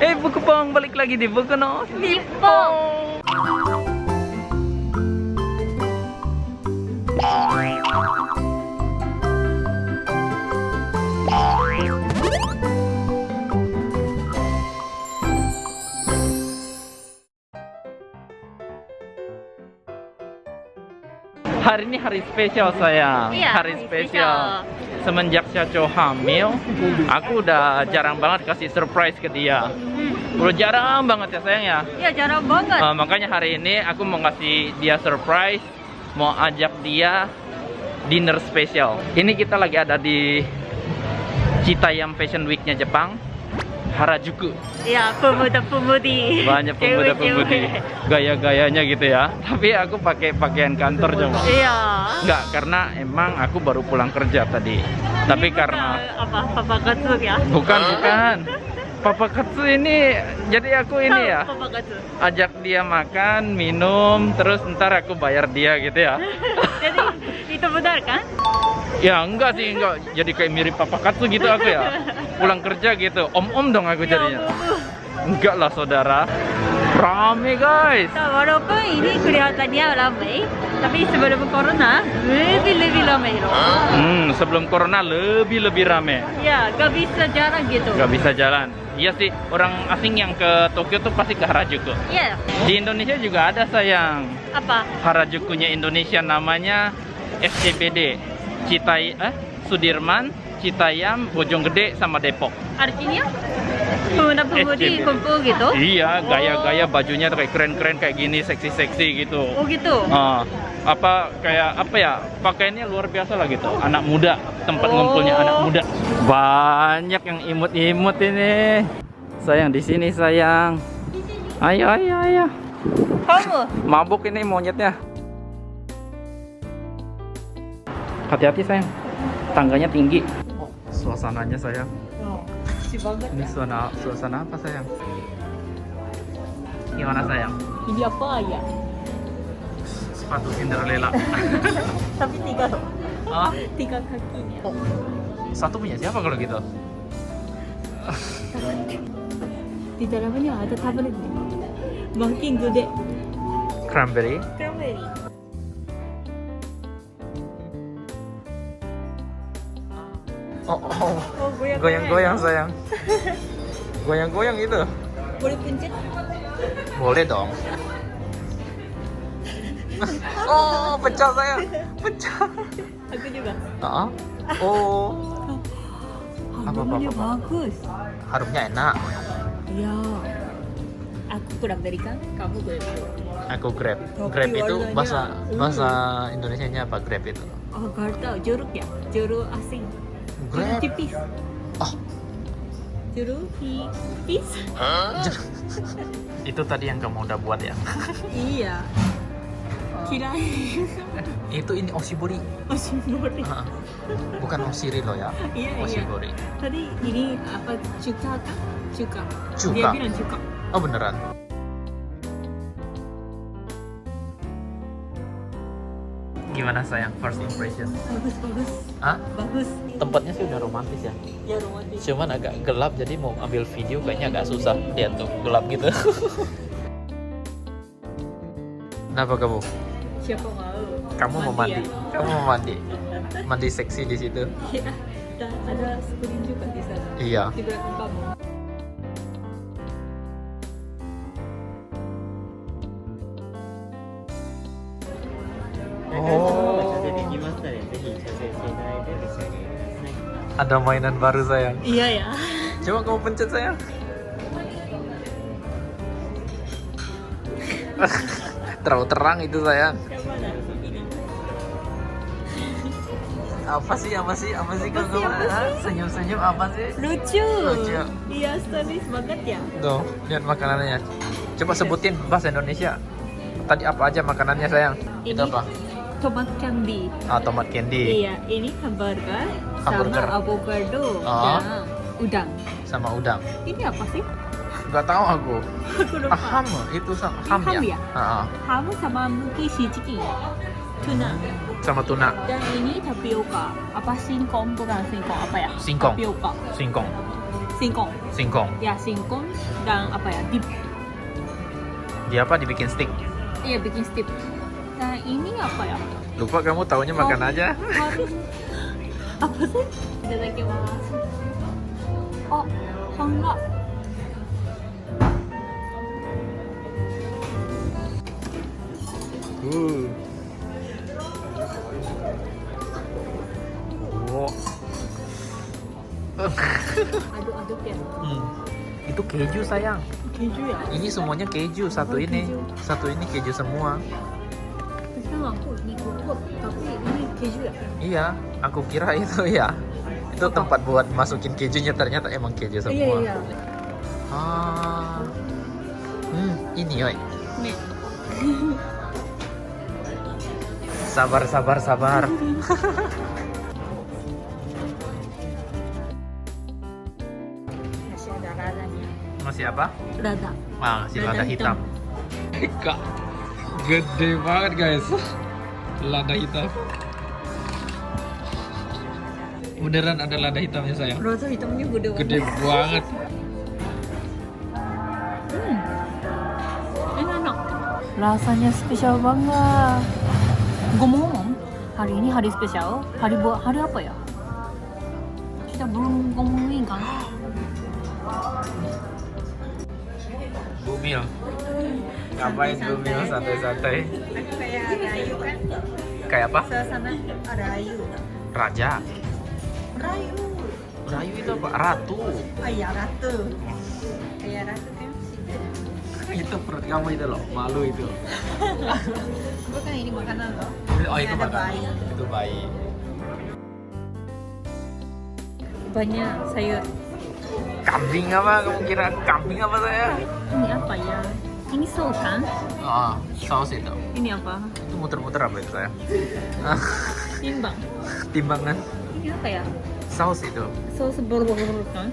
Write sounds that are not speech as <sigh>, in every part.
Eh, buku pong balik lagi di buku no. Nippon. Hari ini hari spesial sayang. Iya, hari hari spesial. Semenjak Caco hamil, aku udah jarang banget kasih surprise ke dia. Hmm. Udah jarang banget ya sayang ya. Iya jarang banget. Uh, makanya hari ini aku mau ngasih dia surprise, mau ajak dia dinner spesial. Ini kita lagi ada di Citayam Fashion Week-nya Jepang, Harajuku. Iya pemuda-pemudi. Banyak pemuda-pemudi gaya-gayanya gitu ya. Tapi aku pakai pakaian kantor coba. Iya. Enggak, karena emang aku baru pulang kerja tadi. Tapi Ini karena bukan apa papa katsu ya? bukan bukan. Papa Katsu ini jadi aku ini ya Papa katsu. ajak dia makan, minum, terus ntar aku bayar dia gitu ya. <laughs> Jadi itu benar kan? Ya enggak sih, enggak. Jadi kayak mirip Papa Katsu gitu aku ya. Pulang kerja gitu. Om-om dong aku Ya jadinya. Enggak lah saudara. Rame guys. Nah, walaupun ini kelihatannya ramai, tapi sebelum corona lebih-lebih ramai loh. Hmm, sebelum corona lebih-lebih rame. Ya, gak bisa jarang gitu. Gak bisa jalan. Iya sih, orang asing yang ke Tokyo tuh pasti ke Harajuku. Iya. Di Indonesia juga ada sayang. Apa? Harajukunya Indonesia namanya SCBD. Citai eh Sudirman, Citayam, Bojonggede sama Depok. Artinya pemuda-pemudi SCB. kumpul gitu? Iya, gaya-gaya bajunya tuh kayak keren-keren kayak gini, seksi-seksi gitu. Oh gitu. Ah, apa kayak apa ya pakaiannya luar biasa lah gitu anak muda tempat Oh. ngumpulnya anak muda banyak yang imut-imut ini sayang di sini sayang ayo ayo ayo Kamu? mabuk ini monyetnya hati-hati sayang tangganya tinggi oh, suasananya sayang Oh, banget. ini suasana suasana apa sayang gimana sayang Ini apa ya? sepatu Cinderella <laughs> Tapi tiga loh. ah Tiga kakinya. satu punya siapa kalau gitu Di dalamnya ada tablet. Makin gede. cranberry oh, oh. Oh, goyang-goyang sayang goyang-goyang itu Boleh pencet? boleh dong oh pecah sayang pecah Aku juga. Ah, oh Apa, apa, Aromanya apa, apa? bagus. harumnya enak Ya. Aku kurang dari kan, kamu kurang. aku grab Tapi grab itu bahasa Hmm. bahasa Indonesia nya apa grab itu Oh, gak tahu. Jeruk ya? Jeruk asing. Grab tipis. oh tipis. itu tadi yang kamu udah buat ya <laughs> iya. Kirain. itu ini oshibori Oshibori. Bukan oshiri loh ya Iya, iya. oshibori Tadi ini apa cuka kan? Cuka. Cuka. Dia bilang cuka. oh beneran gimana sayang first impression Bagus, bagus. ah Bagus. tempatnya sih udah romantis ya Ya romantis. cuman agak gelap jadi mau ambil video kayaknya agak susah lihat tuh gelap gitu <laughs> kenapa kamu Siapa mau? kamu mau mandi ya? kamu mau mandi mandi seksi di situ Iya. Dan ada screen juga di sana. iya Di belakang kamu. Ada mainan baru sayang Iya ya. coba kamu pencet sayang <laughs> terlalu terang itu sayang apa sih apa sih apa sih Apa sih, apa sih? senyum senyum apa sih Lucu. Lucu. Iya, stylish banget ya. tuh lihat makanannya coba sebutin bahasa Indonesia tadi apa aja makanannya sayang itu Ini apa Tomat candy. ah tomat candy Iya, ini hamburger, Hamburger. sama avocado Oh. dan udang. sama udang Ini apa sih? nggak tahu aku Aku lupa. ah, ham itu sama ham, ham ya, ya? Ah, ah. Ham sama mungkin shijiki. Tuna. sama tuna Dan ini tapioka. Apa singkong bukan singkong apa ya? Singkong. Tapioka. singkong singkong. Singkong. Ya, singkong dan apa ya? Dip. Dia apa dibikin stick? Iya, bikin stick. Ini apa ya? Lupa kamu taunya makan aja. Harus apa sih? Itadakimasu. Oh, enggak. Uh. Wow. Aduk-aduk ya. Hmm. Itu keju sayang. Keju ya? Ini semuanya keju satu Oh, ini. keju. Satu ini keju semua. Keju ya? Iya, aku kira itu ya. Itu tempat buat masukin kejunya ternyata emang keju semua. Iya, iya. Ah. Hmm, ini oi. Nih. Sabar, sabar, sabar. Masih ada radanya. Masih apa? Rada. Ah, masih Lada lada hitam. <laughs> Kak, gede banget guys. Lada hitam. Beneran ada lada hitamnya sayang. Rada hitamnya gede banget. Gede banget. Hmm. Enak. Rasanya spesial banget. Ngomong-ngomong, hari ini hari spesial. Hari buat hari apa ya? Kita belum ngomongin kan? Bumil. Ngapain Bumil santai-santai? Kayak kan? Kayak apa? Suasana rayu. Raja. Rayu. Rayu itu apa? Ratu. Ayah ratu. Ayah ratu kan? itu perut kamu itu loh, malu itu. <laughs> Bukan ini makanan loh. Oh itu ada makan. bayi. Itu bayi. Banyak sayur. Kambing apa? Kamu kira kambing apa saya? Ini apa ya? Ini saus kan? Oh, saus itu. Ini apa? Itu muter-muter apa itu saya? Timbang. Timbangan Ini apa ya? saus itu. Saus bor-bor kan?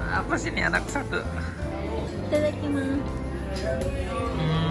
Apa sih ini anak satu? Itadakimasu. Hmm.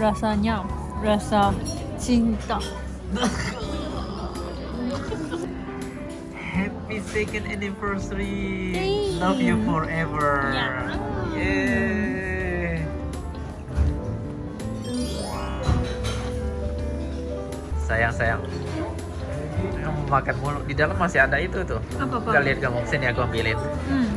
Rasanya rasa cinta. Happy second anniversary. Yay. Love you forever. Yeah. Yeay. Sayang sayang. Kamu makan mulu. Di dalam masih ada itu tuh. Apa apa? Gak lihat kamu sini aku ambilin. Hmm.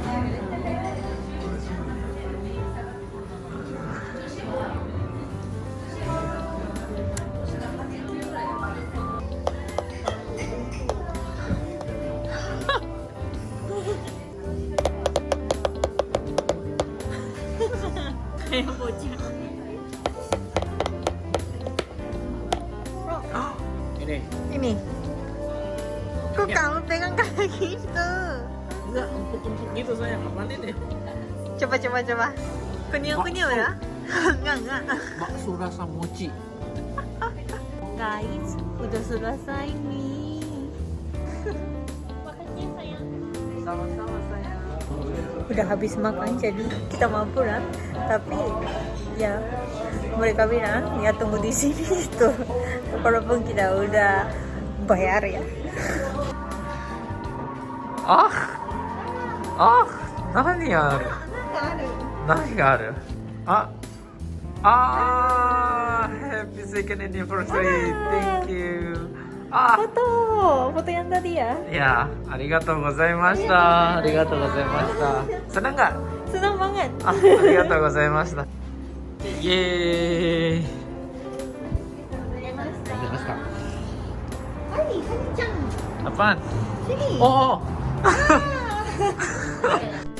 Coba coba coba. Kunyuk kunyuk ya? <laughs> enggak enggak. Bakso rasa mochi. <laughs> Guys, udah selesai nih. Makasih sayang. Sama-sama sayang. Udah habis makan jadi kita mau pulang. Tapi ya mereka bilang ya tunggu di sini <laughs> gitu. Walaupun kita udah bayar ya. Ah. Ah. 何がある？あああ Happy! Thank you! あ。フォトフォトりいやありがとうございました。ありがとうございました。なんかあありがとうございました。イエーイパン。おお <laughs>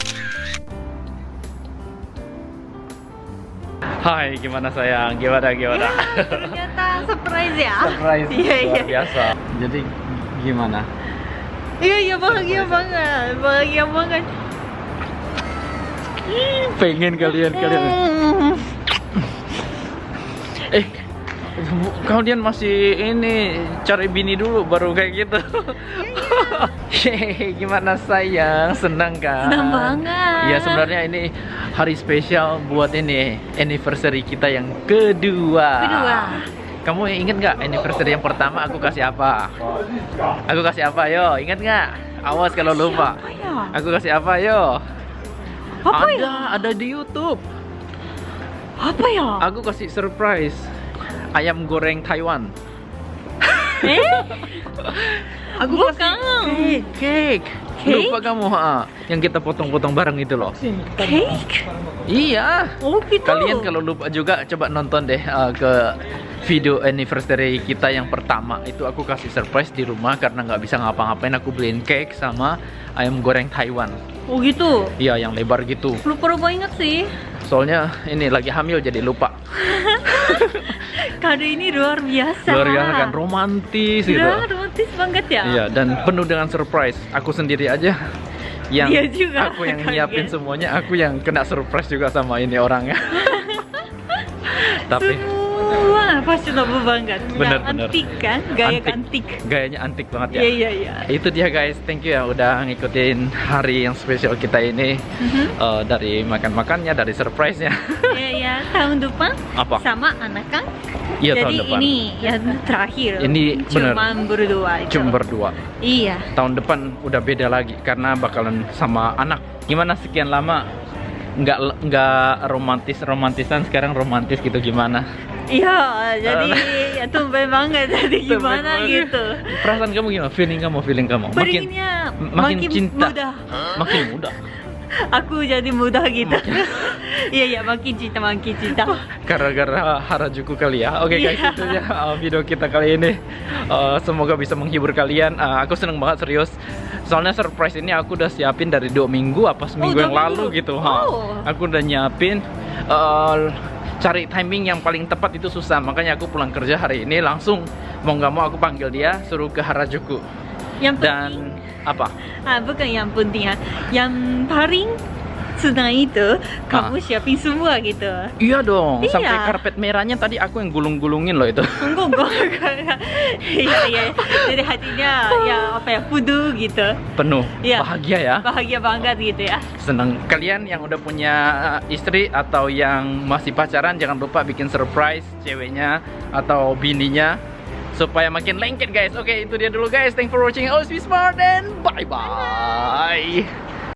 Hai, gimana sayang? Gimana gimana? Ternyata surprise ya. Surprise <laughs> Iya iya. biasa. Jadi gimana? Iya iya bahagia banget, bahagia banget. Pengen kalian kalian. <laughs> Eh, kalian masih ini cari bini dulu baru kayak gitu. <laughs> Hehehe, gimana sayang? Senang kan? Senang banget. Iya, sebenarnya ini hari spesial buat ini anniversary kita yang kedua. Kedua. Kamu inget nggak anniversary yang pertama aku kasih apa? Aku kasih apa yo? Ingat nggak? Awas kalau lupa. Ya? Aku kasih apa yo? Apa ada, ya? ada di YouTube. Apa ya? Aku kasih surprise ayam goreng Taiwan. Eh? <laughs> Aku Bukan. kasih cake. Cake? Lupa kamu ha? Yang kita potong-potong bareng itu loh. Cake? Iya. Oh gitu. Kalian kalau lupa juga coba nonton deh uh, ke video anniversary kita yang pertama itu aku kasih surprise di rumah karena nggak bisa ngapa-ngapain aku beliin cake sama ayam goreng Taiwan. Oh gitu. Iya yang lebar gitu. Lupa-lupa ingat sih. Soalnya ini lagi hamil jadi lupa. <laughs> <laughs> Kado ini luar biasa. Luar biasa kan romantis gitu. Ya, romantis banget ya. Iya dan penuh dengan surprise. Aku sendiri aja yang Iya juga, aku yang kaget. nyiapin semuanya, aku yang kena surprise juga sama ini orangnya. <laughs> Tapi Semua fashionable banget. Bener, Yang bener. antik kan? Gaya Antik. antik. gayanya antik banget ya. Iya iya iya. Itu dia guys, thank you ya udah ngikutin hari yang spesial kita ini Mhm. Eh, dari makan-makannya, dari surprise-nya. Iya. Tahun depan Apa? sama anak kan? Iya tahun Jadi depan. ini yang terakhir. Ini. Cuma berdua itu. Cuma berdua. Iya. Tahun depan udah beda lagi karena bakalan sama anak. Gimana sekian lama nggak nggak romantis romantisan sekarang romantis gitu gimana? Iya, jadi <laughs> ya tumben banget jadi gimana Tumben gitu. Perasaan kamu gimana? Feeling kamu, feeling kamu? Makin Beringnya makin cinta. muda. makin muda. Aku jadi muda gitu. <laughs> Iya iya makin cinta makin cinta. Gara-gara Harajuku kali ya. Oke guys, Iya. itu ya uh, video kita kali ini. Uh, semoga bisa menghibur kalian. Uh, aku seneng banget serius. Soalnya surprise ini aku udah siapin dari dua minggu apa seminggu dua yang lalu gitu. ha. Oh. Aku udah nyiapin. uh, cari timing yang paling tepat itu susah. Makanya aku pulang kerja hari ini langsung mau nggak mau aku panggil dia suruh ke Harajuku. Yang penting, Dan apa? ah bukan yang penting ah. Yang paling senang itu kamu siapin semua gitu. Iya dong, Iya. sampai karpet merahnya tadi aku yang gulung-gulungin loh itu. Enggak. <laughs> Iya iya. Jadi hatinya ya apa ya fudu gitu. Penuh, Iya. bahagia ya. Bahagia banget gitu ya. Seneng kalian yang udah punya uh, istri atau yang masih pacaran jangan lupa bikin surprise ceweknya atau bininya supaya makin lengket guys. Oke, itu dia dulu guys. Thanks for watching. Always be smart and bye bye.